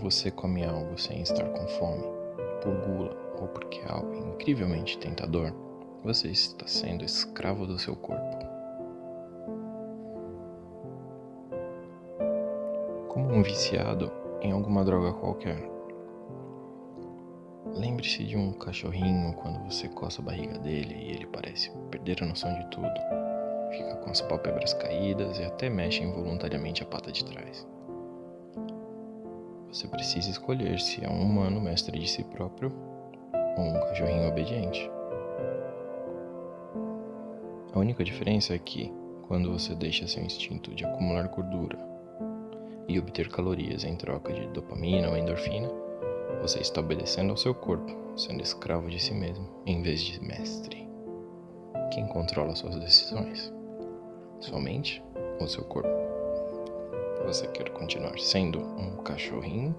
você come algo sem estar com fome, por gula ou porque é algo incrivelmente tentador, você está sendo escravo do seu corpo. Como um viciado em alguma droga qualquer. Lembre-se de um cachorrinho quando você coça a barriga dele e ele parece perder a noção de tudo. Fica com as pálpebras caídas e até mexe involuntariamente a pata de trás. Você precisa escolher se é um humano mestre de si próprio ou um cachorrinho obediente. A única diferença é que, quando você deixa seu instinto de acumular gordura e obter calorias em troca de dopamina ou endorfina, você está obedecendo ao seu corpo, sendo escravo de si mesmo, em vez de mestre. Quem controla suas decisões? Sua mente ou seu corpo? Você quer continuar sendo um cachorrinho